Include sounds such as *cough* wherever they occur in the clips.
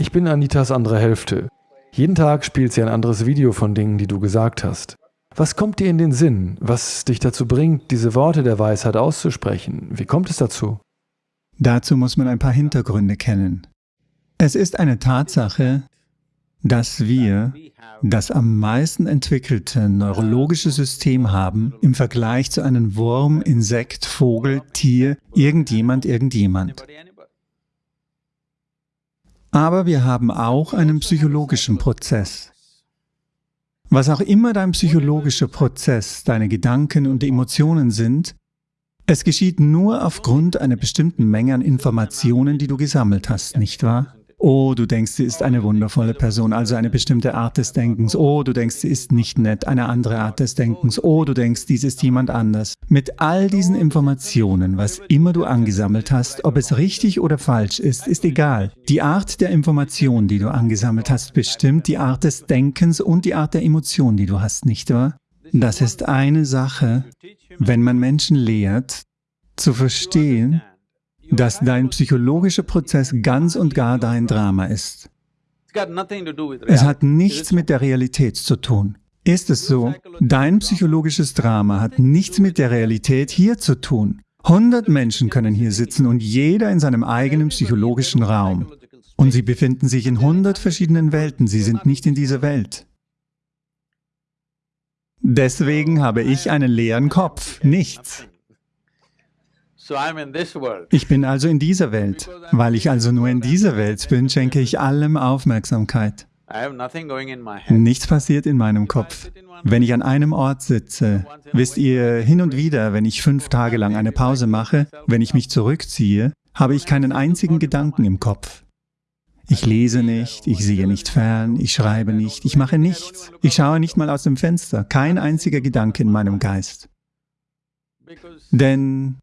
Ich bin Anitas andere Hälfte. Jeden Tag spielt sie ein anderes Video von Dingen, die du gesagt hast. Was kommt dir in den Sinn, was dich dazu bringt, diese Worte der Weisheit auszusprechen? Wie kommt es dazu? Dazu muss man ein paar Hintergründe kennen. Es ist eine Tatsache, dass wir das am meisten entwickelte neurologische System haben im Vergleich zu einem Wurm, Insekt, Vogel, Tier, irgendjemand, irgendjemand. Aber wir haben auch einen psychologischen Prozess. Was auch immer dein psychologischer Prozess, deine Gedanken und Emotionen sind, es geschieht nur aufgrund einer bestimmten Menge an Informationen, die du gesammelt hast, nicht wahr? Oh, du denkst, sie ist eine wundervolle Person, also eine bestimmte Art des Denkens. Oh, du denkst, sie ist nicht nett, eine andere Art des Denkens. Oh, du denkst, dies ist jemand anders. Mit all diesen Informationen, was immer du angesammelt hast, ob es richtig oder falsch ist, ist egal. Die Art der Information, die du angesammelt hast, bestimmt die Art des Denkens und die Art der Emotion, die du hast, nicht wahr? Das ist eine Sache, wenn man Menschen lehrt, zu verstehen, dass dein psychologischer Prozess ganz und gar dein Drama ist. Es hat nichts mit der Realität zu tun. Ist es so? Dein psychologisches Drama hat nichts mit der Realität hier zu tun. 100 Menschen können hier sitzen und jeder in seinem eigenen psychologischen Raum. Und sie befinden sich in 100 verschiedenen Welten, sie sind nicht in dieser Welt. Deswegen habe ich einen leeren Kopf, nichts. Ich bin also in dieser Welt. Weil ich also nur in dieser Welt bin, schenke ich allem Aufmerksamkeit. Nichts passiert in meinem Kopf. Wenn ich an einem Ort sitze, wisst ihr, hin und wieder, wenn ich fünf Tage lang eine Pause mache, wenn ich mich zurückziehe, habe ich keinen einzigen Gedanken im Kopf. Ich lese nicht, ich sehe nicht fern, ich schreibe nicht, ich mache nichts. Ich schaue nicht mal aus dem Fenster, kein einziger Gedanke in meinem Geist. Denn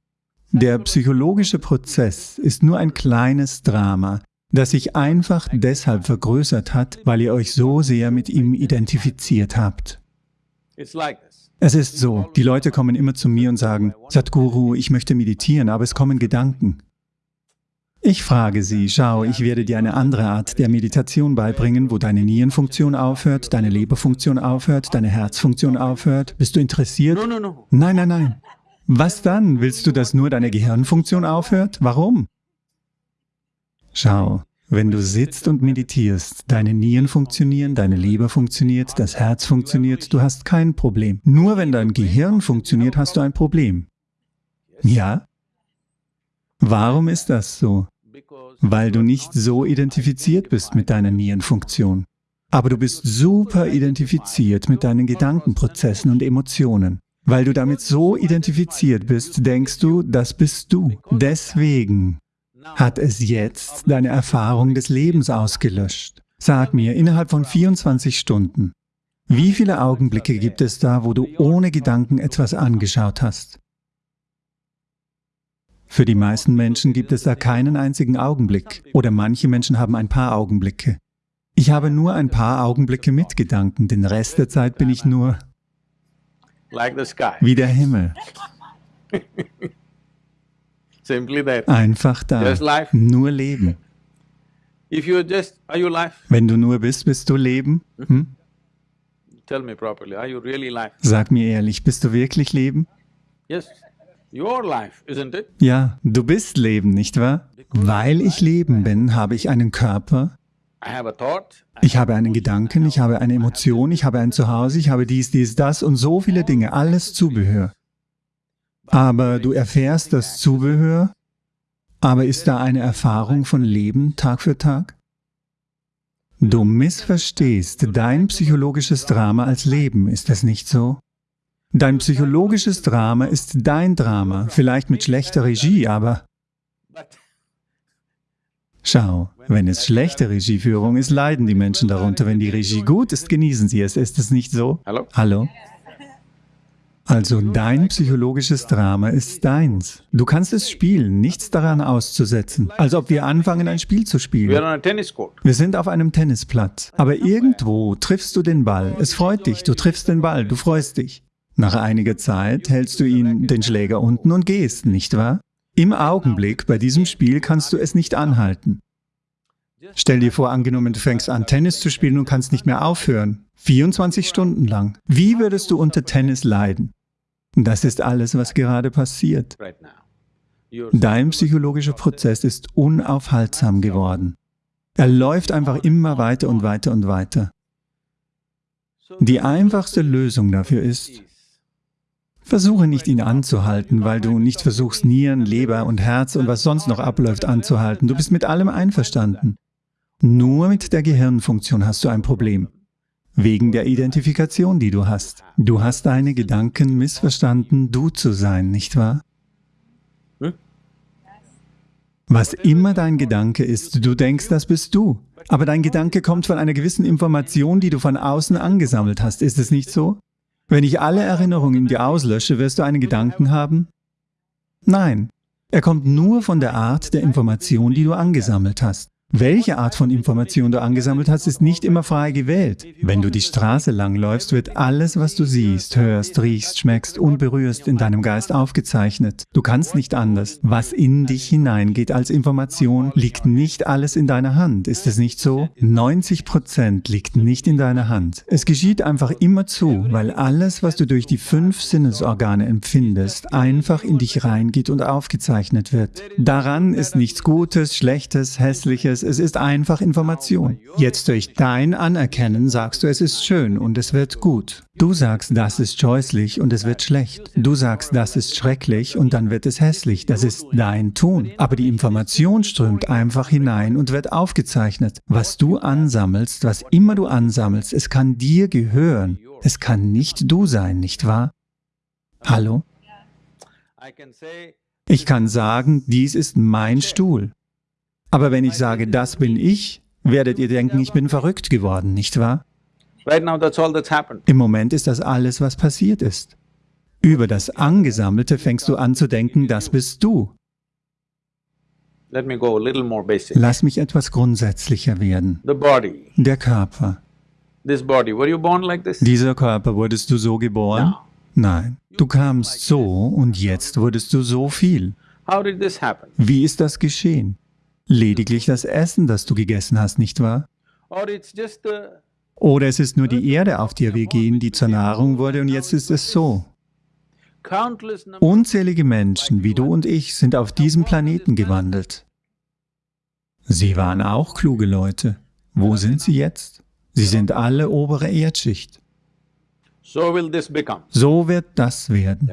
der psychologische Prozess ist nur ein kleines Drama, das sich einfach deshalb vergrößert hat, weil ihr euch so sehr mit ihm identifiziert habt. Es ist so, die Leute kommen immer zu mir und sagen, Sadhguru, ich möchte meditieren, aber es kommen Gedanken. Ich frage sie, schau, ich werde dir eine andere Art der Meditation beibringen, wo deine Nierenfunktion aufhört, deine Leberfunktion aufhört, deine Herzfunktion aufhört. Bist du interessiert? Nein, nein, nein. Was dann? Willst du, dass nur deine Gehirnfunktion aufhört? Warum? Schau, wenn du sitzt und meditierst, deine Nieren funktionieren, deine Leber funktioniert, das Herz funktioniert, du hast kein Problem. Nur wenn dein Gehirn funktioniert, hast du ein Problem. Ja? Warum ist das so? Weil du nicht so identifiziert bist mit deiner Nierenfunktion. Aber du bist super identifiziert mit deinen Gedankenprozessen und Emotionen. Weil du damit so identifiziert bist, denkst du, das bist du. Deswegen hat es jetzt deine Erfahrung des Lebens ausgelöscht. Sag mir, innerhalb von 24 Stunden, wie viele Augenblicke gibt es da, wo du ohne Gedanken etwas angeschaut hast? Für die meisten Menschen gibt es da keinen einzigen Augenblick oder manche Menschen haben ein paar Augenblicke. Ich habe nur ein paar Augenblicke mit Gedanken, den Rest der Zeit bin ich nur wie der Himmel. *laughs* Einfach da, nur Leben. Wenn du nur bist, bist du Leben? Hm? Sag mir ehrlich, bist du wirklich Leben? Ja, du bist Leben, nicht wahr? Weil ich Leben bin, habe ich einen Körper, ich habe einen Gedanken, ich habe eine Emotion, ich habe ein Zuhause, ich habe dies, dies, das und so viele Dinge, alles Zubehör. Aber du erfährst das Zubehör, aber ist da eine Erfahrung von Leben Tag für Tag? Du missverstehst dein psychologisches Drama als Leben, ist das nicht so? Dein psychologisches Drama ist dein Drama, vielleicht mit schlechter Regie, aber Schau, wenn es schlechte Regieführung ist, leiden die Menschen darunter. Wenn die Regie gut ist, genießen sie es. Ist es nicht so? Hallo? Hallo? Also dein psychologisches Drama ist deins. Du kannst es spielen, nichts daran auszusetzen. Als ob wir anfangen, ein Spiel zu spielen. Wir sind auf einem Tennisplatz. Aber irgendwo triffst du den Ball. Es freut dich, du triffst den Ball, du freust dich. Nach einiger Zeit hältst du ihn, den Schläger unten und gehst, nicht wahr? Im Augenblick bei diesem Spiel kannst du es nicht anhalten. Stell dir vor, angenommen, du fängst an, Tennis zu spielen und kannst nicht mehr aufhören. 24 Stunden lang. Wie würdest du unter Tennis leiden? Das ist alles, was gerade passiert. Dein psychologischer Prozess ist unaufhaltsam geworden. Er läuft einfach immer weiter und weiter und weiter. Die einfachste Lösung dafür ist, versuche nicht ihn anzuhalten, weil du nicht versuchst, Nieren, Leber und Herz und was sonst noch abläuft anzuhalten. Du bist mit allem einverstanden. Nur mit der Gehirnfunktion hast du ein Problem. Wegen der Identifikation, die du hast. Du hast deine Gedanken missverstanden, du zu sein, nicht wahr? Was immer dein Gedanke ist, du denkst, das bist du. Aber dein Gedanke kommt von einer gewissen Information, die du von außen angesammelt hast. Ist es nicht so? Wenn ich alle Erinnerungen in dir auslösche, wirst du einen Gedanken haben? Nein. Er kommt nur von der Art der Information, die du angesammelt hast. Welche Art von Information du angesammelt hast, ist nicht immer frei gewählt. Wenn du die Straße langläufst, wird alles, was du siehst, hörst, riechst, schmeckst und berührst, in deinem Geist aufgezeichnet. Du kannst nicht anders. Was in dich hineingeht als Information, liegt nicht alles in deiner Hand. Ist es nicht so? 90 Prozent liegt nicht in deiner Hand. Es geschieht einfach immer zu, weil alles, was du durch die fünf Sinnesorgane empfindest, einfach in dich reingeht und aufgezeichnet wird. Daran ist nichts Gutes, Schlechtes, Hässliches, es ist einfach Information. Jetzt durch dein Anerkennen sagst du, es ist schön und es wird gut. Du sagst, das ist scheußlich und es wird schlecht. Du sagst, das ist schrecklich und dann wird es hässlich. Das ist dein Tun. Aber die Information strömt einfach hinein und wird aufgezeichnet. Was du ansammelst, was immer du ansammelst, es kann dir gehören. Es kann nicht du sein, nicht wahr? Hallo? Ich kann sagen, dies ist mein Stuhl. Aber wenn ich sage, das bin ich, werdet ihr denken, ich bin verrückt geworden, nicht wahr? Im Moment ist das alles, was passiert ist. Über das Angesammelte fängst du an zu denken, das bist du. Lass mich etwas grundsätzlicher werden. Der Körper. Dieser Körper, wurdest du so geboren? Nein. Du kamst so und jetzt wurdest du so viel. Wie ist das geschehen? Lediglich das Essen, das du gegessen hast, nicht wahr? Oder es ist nur die Erde, auf der wir gehen, die zur Nahrung wurde und jetzt ist es so. Unzählige Menschen wie du und ich sind auf diesem Planeten gewandelt. Sie waren auch kluge Leute. Wo sind sie jetzt? Sie sind alle obere Erdschicht. So wird das werden.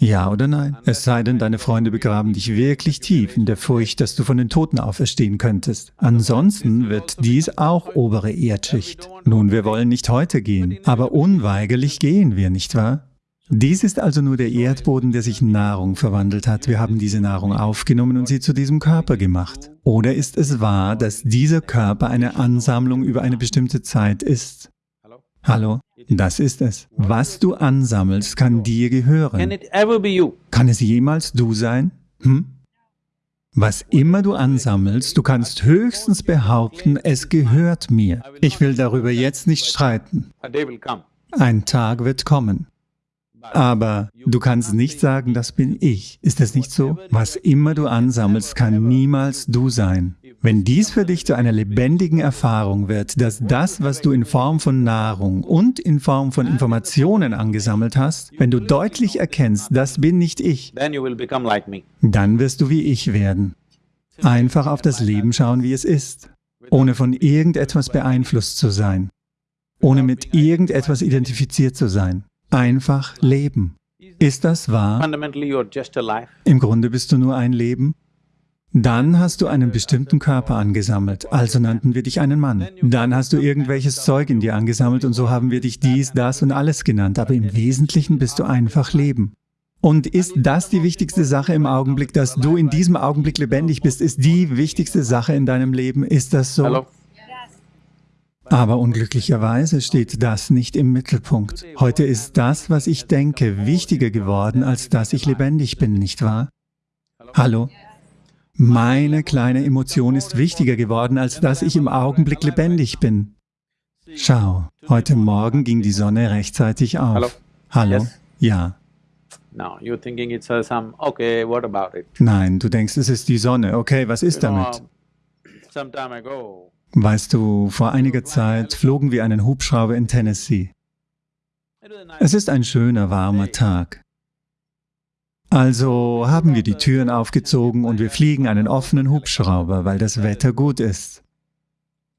Ja oder nein? Es sei denn, deine Freunde begraben dich wirklich tief in der Furcht, dass du von den Toten auferstehen könntest. Ansonsten wird dies auch obere Erdschicht. Nun, wir wollen nicht heute gehen, aber unweigerlich gehen wir, nicht wahr? Dies ist also nur der Erdboden, der sich in Nahrung verwandelt hat. Wir haben diese Nahrung aufgenommen und sie zu diesem Körper gemacht. Oder ist es wahr, dass dieser Körper eine Ansammlung über eine bestimmte Zeit ist? Hallo? Das ist es. Was du ansammelst, kann dir gehören. Kann es jemals du sein? Hm? Was immer du ansammelst, du kannst höchstens behaupten, es gehört mir. Ich will darüber jetzt nicht streiten. Ein Tag wird kommen. Aber du kannst nicht sagen, das bin ich. Ist es nicht so? Was immer du ansammelst, kann niemals du sein. Wenn dies für dich zu einer lebendigen Erfahrung wird, dass das, was du in Form von Nahrung und in Form von Informationen angesammelt hast, wenn du deutlich erkennst, das bin nicht ich, dann wirst du wie ich werden. Einfach auf das Leben schauen, wie es ist, ohne von irgendetwas beeinflusst zu sein, ohne mit irgendetwas identifiziert zu sein. Einfach leben. Ist das wahr? Im Grunde bist du nur ein Leben dann hast du einen bestimmten Körper angesammelt, also nannten wir dich einen Mann. Dann hast du irgendwelches Zeug in dir angesammelt und so haben wir dich dies, das und alles genannt, aber im Wesentlichen bist du einfach Leben. Und ist das die wichtigste Sache im Augenblick, dass du in diesem Augenblick lebendig bist, ist die wichtigste Sache in deinem Leben? Ist das so? Aber unglücklicherweise steht das nicht im Mittelpunkt. Heute ist das, was ich denke, wichtiger geworden, als dass ich lebendig bin, nicht wahr? Hallo? Meine kleine Emotion ist wichtiger geworden, als dass ich im Augenblick lebendig bin. Schau, heute Morgen ging die Sonne rechtzeitig auf. Hallo? Ja. Nein, du denkst, es ist die Sonne. Okay, was ist damit? Weißt du, vor einiger Zeit flogen wir einen Hubschrauber in Tennessee. Es ist ein schöner, warmer Tag. Also haben wir die Türen aufgezogen und wir fliegen einen offenen Hubschrauber, weil das Wetter gut ist.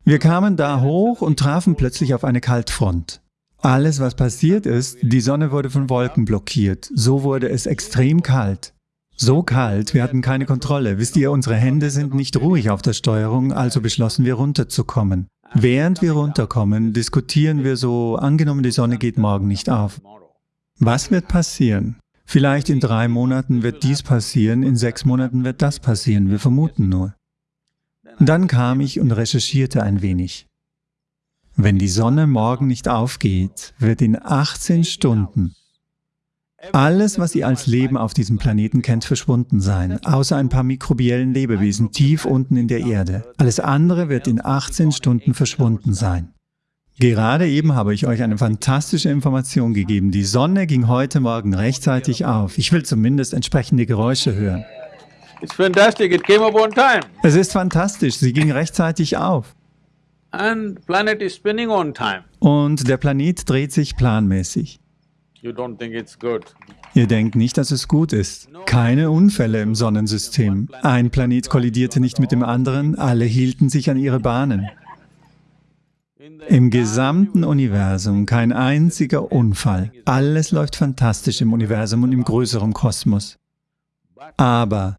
Wir kamen da hoch und trafen plötzlich auf eine Kaltfront. Alles, was passiert ist, die Sonne wurde von Wolken blockiert. So wurde es extrem kalt. So kalt, wir hatten keine Kontrolle. Wisst ihr, unsere Hände sind nicht ruhig auf der Steuerung, also beschlossen wir runterzukommen. Während wir runterkommen, diskutieren wir so, angenommen die Sonne geht morgen nicht auf. Was wird passieren? Vielleicht in drei Monaten wird dies passieren, in sechs Monaten wird das passieren, wir vermuten nur. Dann kam ich und recherchierte ein wenig. Wenn die Sonne morgen nicht aufgeht, wird in 18 Stunden alles, was ihr als Leben auf diesem Planeten kennt, verschwunden sein, außer ein paar mikrobiellen Lebewesen tief unten in der Erde. Alles andere wird in 18 Stunden verschwunden sein. Gerade eben habe ich euch eine fantastische Information gegeben. Die Sonne ging heute Morgen rechtzeitig auf. Ich will zumindest entsprechende Geräusche hören. Es ist fantastisch, sie ging rechtzeitig auf. Und der Planet dreht sich planmäßig. Ihr denkt nicht, dass es gut ist. Keine Unfälle im Sonnensystem. Ein Planet kollidierte nicht mit dem anderen, alle hielten sich an ihre Bahnen. Im gesamten Universum kein einziger Unfall. Alles läuft fantastisch im Universum und im größeren Kosmos. Aber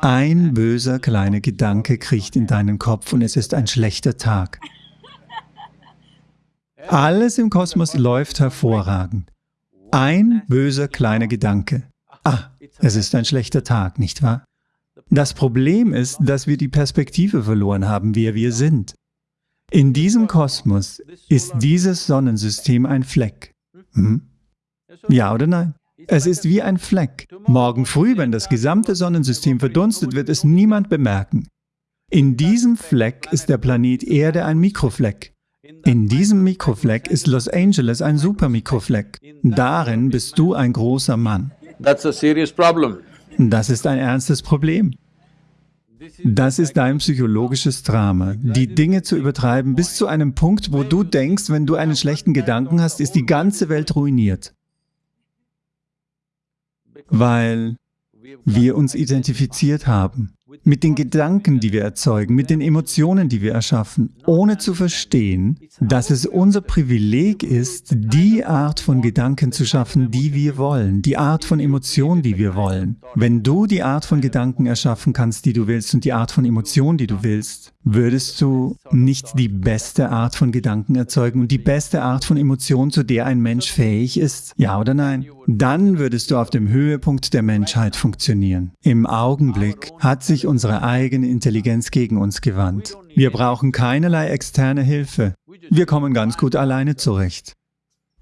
ein böser kleiner Gedanke kriecht in deinen Kopf und es ist ein schlechter Tag. Alles im Kosmos läuft hervorragend. Ein böser kleiner Gedanke. Ah, es ist ein schlechter Tag, nicht wahr? Das Problem ist, dass wir die Perspektive verloren haben, wer wir sind. In diesem Kosmos ist dieses Sonnensystem ein Fleck. Hm? Ja oder nein? Es ist wie ein Fleck. Morgen früh, wenn das gesamte Sonnensystem verdunstet, wird es niemand bemerken. In diesem Fleck ist der Planet Erde ein Mikrofleck. In diesem Mikrofleck ist Los Angeles ein Supermikrofleck. Darin bist du ein großer Mann. Das ist ein ernstes Problem. Das ist dein psychologisches Drama, die Dinge zu übertreiben bis zu einem Punkt, wo du denkst, wenn du einen schlechten Gedanken hast, ist die ganze Welt ruiniert. Weil wir uns identifiziert haben mit den Gedanken, die wir erzeugen, mit den Emotionen, die wir erschaffen, ohne zu verstehen, dass es unser Privileg ist, die Art von Gedanken zu schaffen, die wir wollen, die Art von Emotion, die wir wollen. Wenn du die Art von Gedanken erschaffen kannst, die du willst und die Art von Emotion, die du willst, würdest du nicht die beste Art von Gedanken erzeugen und die beste Art von Emotion, zu der ein Mensch fähig ist? Ja oder nein? Dann würdest du auf dem Höhepunkt der Menschheit funktionieren. Im Augenblick hat sich unsere eigene Intelligenz gegen uns gewandt. Wir brauchen keinerlei externe Hilfe. Wir kommen ganz gut alleine zurecht.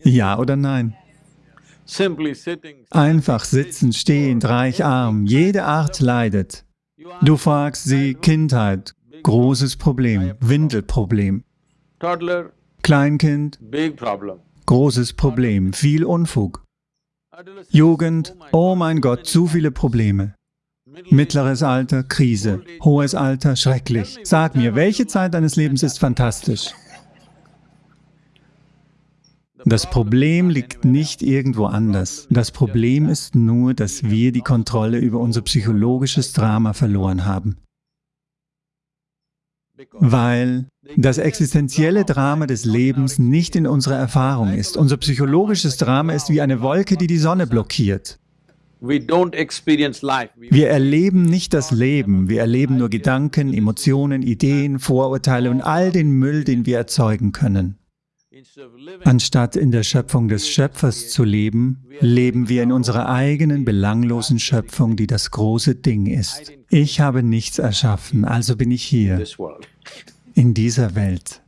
Ja oder nein? Einfach sitzen, stehend, reich, arm, jede Art leidet. Du fragst sie, Kindheit, großes Problem, Windelproblem. Kleinkind, großes Problem, viel Unfug. Jugend, oh mein Gott, zu viele Probleme. Mittleres Alter, Krise. Hohes Alter, schrecklich. Sag mir, welche Zeit deines Lebens ist fantastisch? Das Problem liegt nicht irgendwo anders. Das Problem ist nur, dass wir die Kontrolle über unser psychologisches Drama verloren haben. Weil das existenzielle Drama des Lebens nicht in unserer Erfahrung ist. Unser psychologisches Drama ist wie eine Wolke, die die Sonne blockiert. Wir erleben nicht das Leben, wir erleben nur Gedanken, Emotionen, Ideen, Vorurteile und all den Müll, den wir erzeugen können. Anstatt in der Schöpfung des Schöpfers zu leben, leben wir in unserer eigenen belanglosen Schöpfung, die das große Ding ist. Ich habe nichts erschaffen, also bin ich hier, in dieser Welt.